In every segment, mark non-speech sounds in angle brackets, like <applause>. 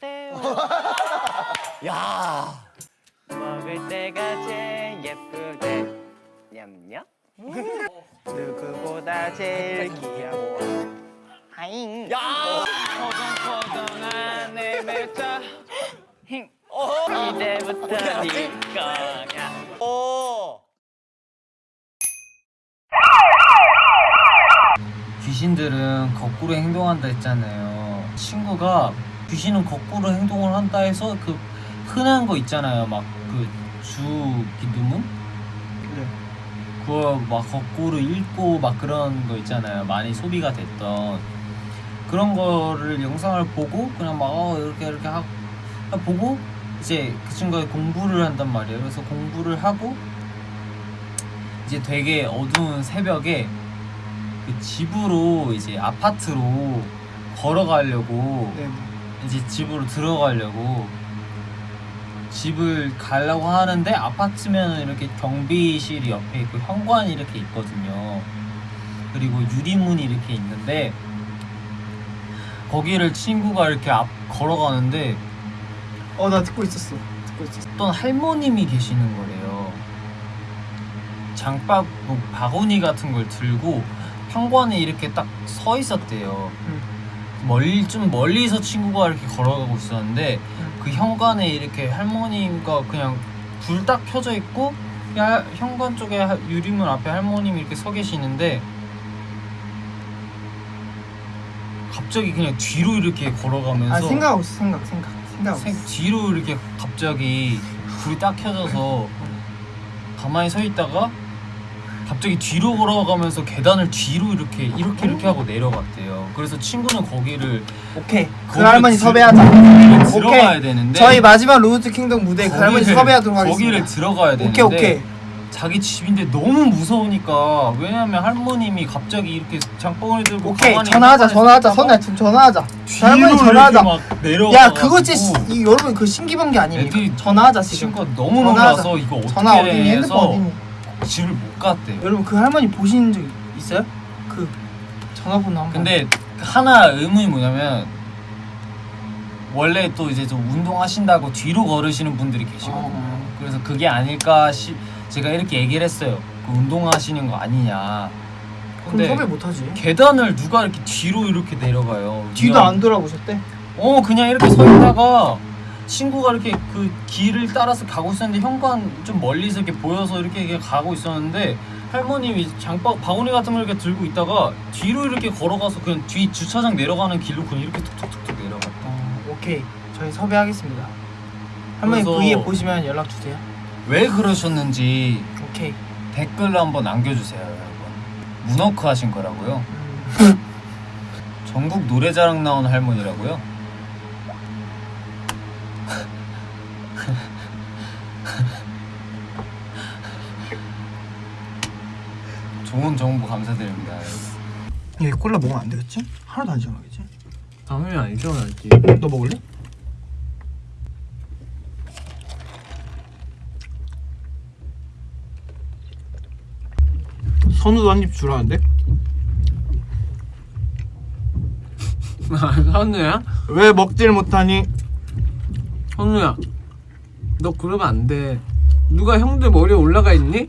돼요. <laughs> 야. 먹을 때가 제일 예쁘대. 냠냠. 누구보다 제일 귀여워. 하잉. 야. 포동포동한 내 매자. 힝. 어. 이제부터? 네 거야. 오. 귀신들은 거꾸로 행동한다 했잖아요. 친구가 귀신은 거꾸로 행동을 한다 해서 그 흔한 거 있잖아요. 막 그 주 기두문? 그거 막 거꾸로 읽고 막 그런 거 있잖아요. 많이 소비가 됐던 그런 거를 영상을 보고 그냥 막 어, 이렇게 이렇게 하고 보고 이제 그 친구가 공부를 한단 말이에요. 그래서 공부를 하고 이제 되게 어두운 새벽에 그 집으로 이제 아파트로 걸어가려고 네. 이제 집으로 들어가려고 집을 가려고 하는데 아파트면 이렇게 경비실이 옆에 있고 현관이 이렇게 있거든요. 그리고 유리문이 이렇게 있는데 거기를 친구가 이렇게 앞 걸어가는데 어 나 듣고 있었어. 듣고 있었어. 어떤 할머님이 계시는 거래요. 장바 뭐 바구니 같은 걸 들고 현관에 이렇게 딱 서 있었대요. 응. 멀리 좀 멀리서 친구가 이렇게 걸어가고 있었는데 응. 그 현관에 이렇게 할머니가 그냥 불 딱 켜져 있고 야, 현관 쪽에 하- 유리문 앞에 할머님이 이렇게 서 계시는데 갑자기 그냥 뒤로 이렇게 걸어가면서 아 생각하고 있어 생각 생각 생각하고 생- 있어. 뒤로 이렇게 갑자기 불이 딱 켜져서 가만히 서 있다가 갑자기 뒤로 걸어가면서 계단을 뒤로 이렇게 이렇게 이렇게 하고 내려갔대요. 그래서 친구는 거기를 오케이. 그 할머니 들- 섭외하자. 거기를 들어가야 되는데 저희 마지막 로드 킹덤 무대 그 할머니 거기를- 섭외하도록 하겠습니다. 거기를 들어가야 되는데 오케이 오케이. 자기 집인데 너무 무서우니까 왜냐면 할머님이 갑자기 이렇게 장봉을 들고 오케이 가만히 전화하자 전화하자 서 선우야 지금 전화하자. 뒤로 할머니 전화하자. 막 내려가. 야 그거 진짜 시- 이 여러분 그 신기한 게 아닙니까? 애들이 전화하자 지금. 친구가 너무 전화하자. 놀라서 이거 어떻게 전화 어디니 해서 핸드폰 어디니? 집을 못 갔대요. 여러분 그 할머니 보신 적 있어요? 그 전화번호 한번. 근데 하나 의문이 뭐냐면 원래 또 이제 좀 운동하신다고 뒤로 걸으시는 분들이 계시거든요. 어. 그래서 그게 아닐까 시 제가 이렇게 얘기를 했어요. 그 운동하시는 거 아니냐. 그럼 근데 섭외 못하지. 계단을 누가 이렇게 뒤로 이렇게 내려가요? 뒤도 그냥- 안 돌아보셨대? 어 그냥 이렇게 서 있다가 친구가 이렇게 그 길을 따라서 가고 있었는데 현관 좀 멀리서 이렇게 보여서 이렇게, 가고 있었는데 할머님이 장바 바구니 같은 걸 이렇게 들고 있다가 뒤로 이렇게 걸어가서 그냥 뒤 주차장 내려가는 길로 그냥 이렇게 툭툭툭툭 내려갔다. 어, 오케이 저희 섭외하겠습니다. 할머니 그래서- V에 보시면 연락 주세요. 왜 그러셨는지 오케이. 댓글로 한번 남겨주세요, 여러분. 문워크 하신 거라고요? 음. <laughs> 전국 노래자랑 나온 할머니라고요? <laughs> 좋은 정보 감사드립니다. 얘 콜라 먹으면 안 되겠지? 하나도 안 시원하겠지? 당연히 안 시원하지. 너 먹을래? 선우도 한 입 주라는데? <laughs> 선우야? 왜 먹질 못하니? 선우야 너 그러면 안 돼 누가 형들 머리에 올라가 있니?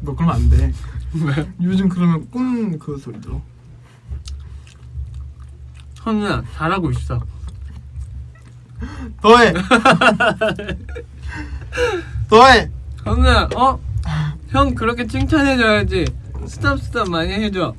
너 그러면 안 돼. 왜? 요즘 그러면 꿈 그 소리 들어. 선우야 잘하고 있어 더해. 더해. 선우야 어? 형 그렇게 칭찬해줘야지 스탑 스탑 많이 해줘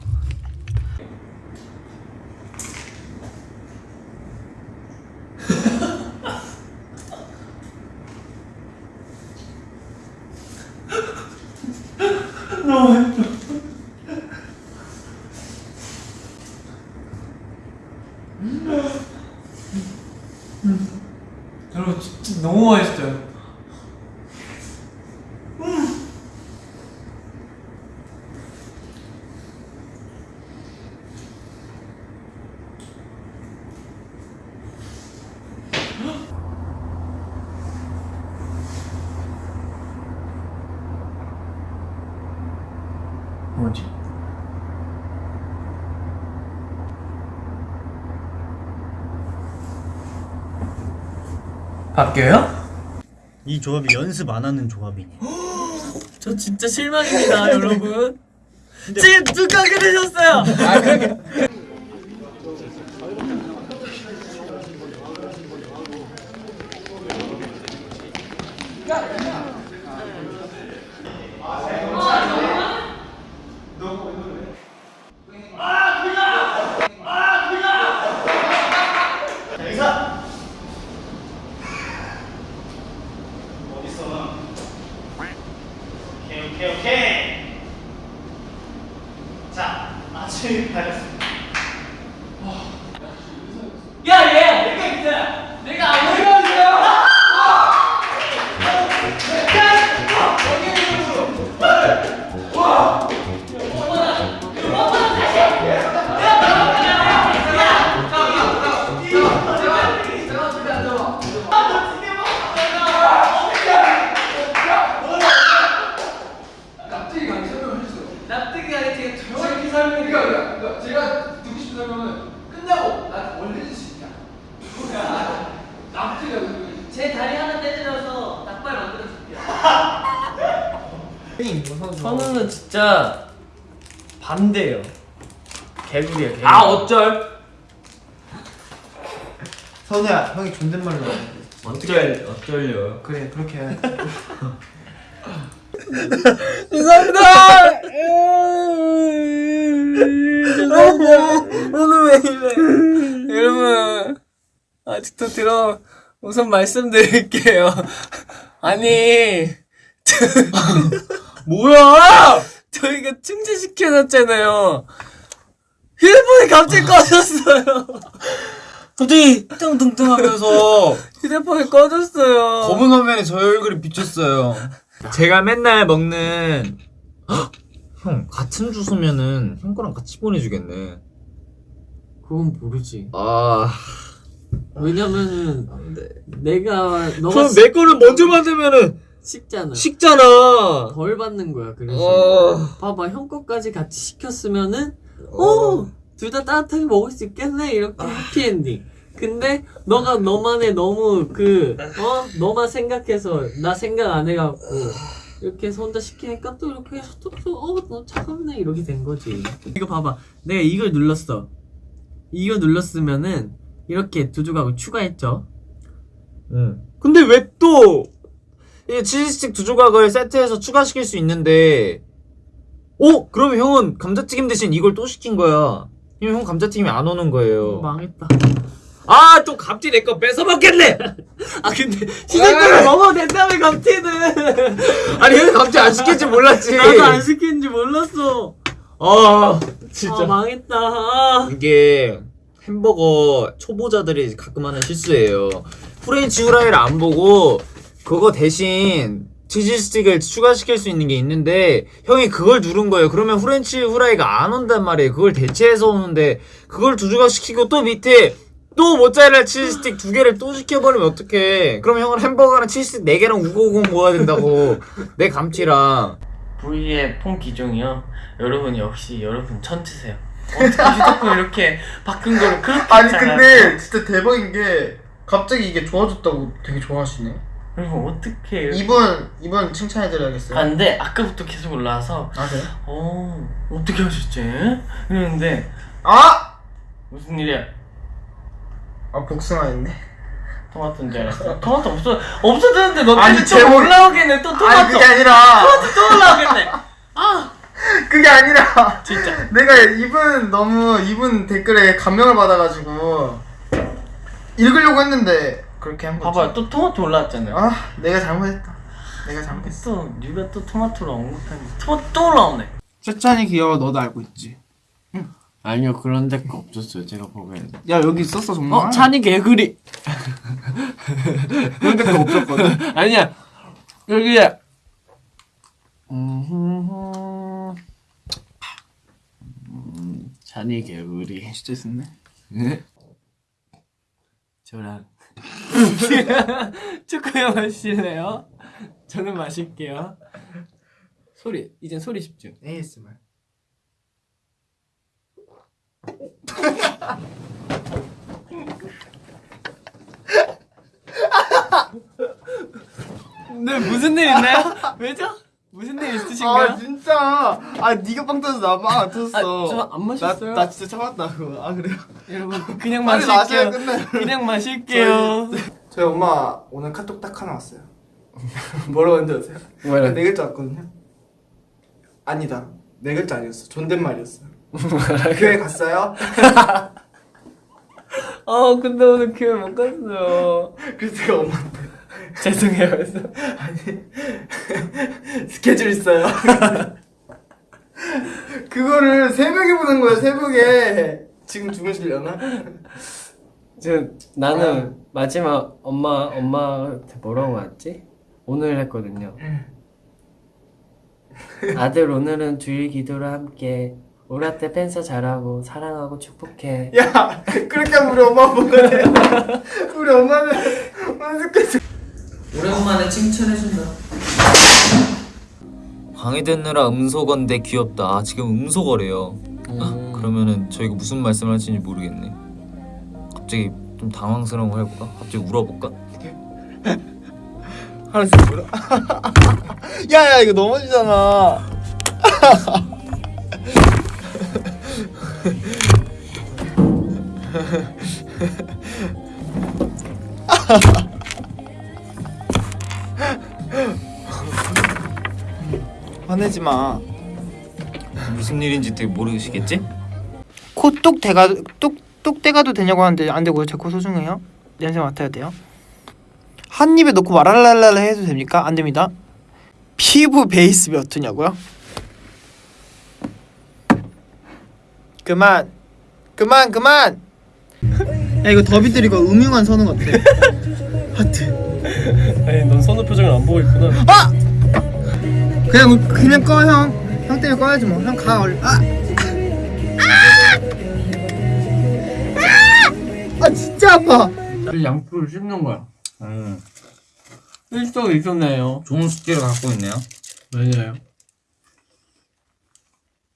여러분 진짜 너무 맛있어요 뭐지? 바뀌어요? 이 조합이 연습 안 하는 조합이니. <gasps> 저 진짜 실망입니다, <laughs> 여러분. 지금 뚝하게 되셨어요. 오케이 납득이 가게 되게 정확히 설명해. 그러니까 제가 듣고 싶은 설명은 끝나고 나 원래 해줄 수 있냐? 납득이 제 다리 하나 떼주셔서 닭발 만들어 줄게요. 선우는 진짜 반대예요. 개구리야 개구리. 아 어쩔? 선우야 형이 존댓말로 어쩔 어쩔요? 그래 그렇게 해야지 <laughs> 죄송합니다. 죄송합니다. 오늘 왜 이래? 여러분 아직도 들어 우선 말씀드릴게요. 아니 <laughs> 뭐야? 저희가 충전시켜놨잖아요. 휴대폰이 갑자기 꺼졌어요. 갑자기 뚱뚱뚱 하면서 휴대폰이 꺼졌어요. 검은 화면에 저희 얼굴이 비쳤어요. 제가 맨날 먹는 헉! 형 같은 주소면은 형 거랑 같이 보내주겠네. 그건 모르지. 아 왜냐면은 내가 너가 그럼 내 거를 먼저 받으면은 식잖아. 식잖아. 덜 받는 거야. 그래서 어. 봐봐 형 거까지 같이 시켰으면은 어둘다 따뜻하게 먹을 수 있겠네 이렇게 해피엔딩. 근데 너가 너만의 너무 그 어 너만 생각해서 나 생각 안 해갖고 이렇게 해서 혼자 시키니까 또 이렇게 해서 또어너 차갑네 이렇게 된 거지. 이거 봐봐 내가 이걸 눌렀어. 이거 눌렀으면은 이렇게 두 조각을 추가했죠. 응. 근데 왜또 이 치즈스틱 두 조각을 세트해서 추가시킬 수 있는데 어? 그러면 형은 감자튀김 대신 이걸 또 시킨 거야. 형 감자튀김이 안 오는 거예요. 망했다. 아, 또 갑자기 내거 뺏어 먹겠네. <laughs> 아 근데 시작대로 먹어도 된다며 감튀는. <laughs> 아니, 형 갑자기 안 시킬지 몰랐지. 나도 안 시키는지 몰랐어. 아, 진짜. 아 망했다. 아. 이게 햄버거 초보자들이 가끔 하는 실수예요. French fry를 안 보고 그거 대신 치즈 스틱을 추가시킬 수 있는 게 있는데 형이 그걸 누른 거예요. 그러면 French fry가 안 온단 말이에요. 그걸 대체해서 오는데 그걸 두 조각 시키고 또 밑에 또 모짜렐라 치즈 스틱 두 개를 또 시켜버리면 어떡해. 그럼 형은 햄버거랑 치즈 스틱 네 개랑 우걱우걱 먹어야 된다고. <laughs> 내 감튀랑. V의 폰 기종이요. 여러분 역시 여러분 천치세요. 어떻게 휴대폰 이렇게 바꾼 거를 그렇게 아니 했잖아요. 근데 진짜 대박인 게 갑자기 이게 좋아졌다고 되게 좋아하시네 여러분 어떻게 이분 이분 칭찬해드려야겠어요 안돼 아까부터 계속 올라와서 아 그래? 어 어떻게 하셨지? 이러는데 아! 무슨 일이야? 아 복숭아였네 토마토인 줄 알았어. 토마토 없어 없어졌는데 너 아니, 때문에 제목- 올라오겠네 또 토마토 아니 그게 아니라 또 올라오겠네. 그게 아니라 진짜. 내가 이분 너무 이분 댓글에 감명을 받아가지고 읽으려고 했는데 그렇게 한 거지 봐봐요 또 토마토 올라왔잖아요. 아 내가 잘못했다 내가 잘못했어 또 뉴가 또 토마토를 언급하니 토마토 또 올라오네. 세찬이 귀여워 너도 알고 있지 아니요 그런 데가 없었어요 제가 보기에는. 야 여기 있었어 정말 어 찬이 개구리. <laughs> 그런 데가 없었거든 <laughs> 아니야 여기. 찬이 개구리. 진짜 있었네 저랑 <laughs> 축구형 하실래요? 저는 마실게요. 소리 이젠 소리 집중. ASMR 오늘 무슨 일 있나요? 왜죠? 무슨 일 있으신가요? 아 진짜 아 네가 빵 터져 나빵안 터졌어 저안 마셨어요. 나, 나 진짜 참았다 그거 아 그래요? 여러분 그냥 마실게요. 그냥 마실게요. 저희 엄마 오늘 카톡 딱 하나 왔어요 <laughs> 뭐라고 했는지 아세요? 뭐라? 네 글자 왔거든요 아니다 네 글자 아니었어 존댓말이었어 교회 갔어요? <laughs> 아 근데 오늘 교회 못 갔어요. 그래서 제가 엄마한테 <laughs> 죄송해요. 그래서 아니 <laughs> 스케줄 있어요 그거를 새벽에 보는 거야 새벽에 지금 주무시려나? 저 나는 마지막 엄마 엄마한테 뭐라고 했지? 오늘 했거든요. 아들 오늘은 주일 기도를 함께 우리 때 팬서 잘하고 사랑하고 축복해. 야 그렇게 하면 우리 엄마 돼 우리 엄마는 스케줄 오랜만에 칭찬해준다. 방해 듣느라 음소거인데 귀엽다. 아, 지금 음소거래요. 아, 그러면은 저희가 무슨 말씀을 하시는지 모르겠네. 갑자기 좀 당황스러운 거 해볼까? 갑자기 울어볼까? 하나씩 물어 <laughs> 야야 이거 넘어지잖아 <laughs> <laughs> 화내지 마. 무슨 일인지 되게 모르시겠지? 코뚝 대가 뚝뚝 대가도 되냐고 하는데 안 되고요. 제 코 소중해요. 냄새 맡아야 돼요. 한 입에 넣고 와랄랄랄 해도 됩니까? 안 됩니다. 피부 베이스 몇 호냐고요? 그만 그만 그만 야 이거 더비들 이거 음흉한 선우 같아 하트 아니 넌 선우 표정을 안 보고 있구나. 아! 그냥 그냥 꺼형형 때문에 꺼야지 뭐형 가 얼른 아! 아! 아 진짜 아파 양풀을 씹는 거야. 음, 일석이 있었네요. 좋은 숙제를 갖고 있네요. 왜냐요?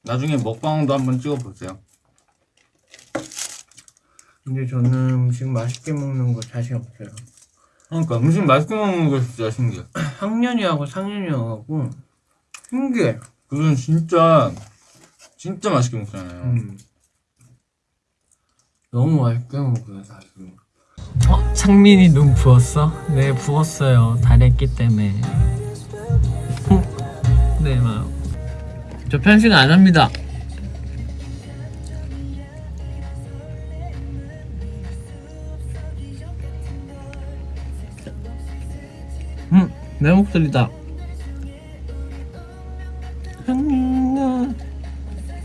나중에 먹방도 한번 찍어보세요. 근데 저는 음식 맛있게 먹는 거 자신 없어요. 그러니까 음식 맛있게 먹는 거 진짜 신기해. <clears throat> 학년이하고 상년이하고 신기해. 그건 진짜 진짜 맛있게 먹잖아요. 음. 너무 맛있게 먹어요 사실. 어? 상민이 눈 부었어? 네 부었어요. 다랬기 때문에. 저 편식 안 합니다. 음, 내 목소리다.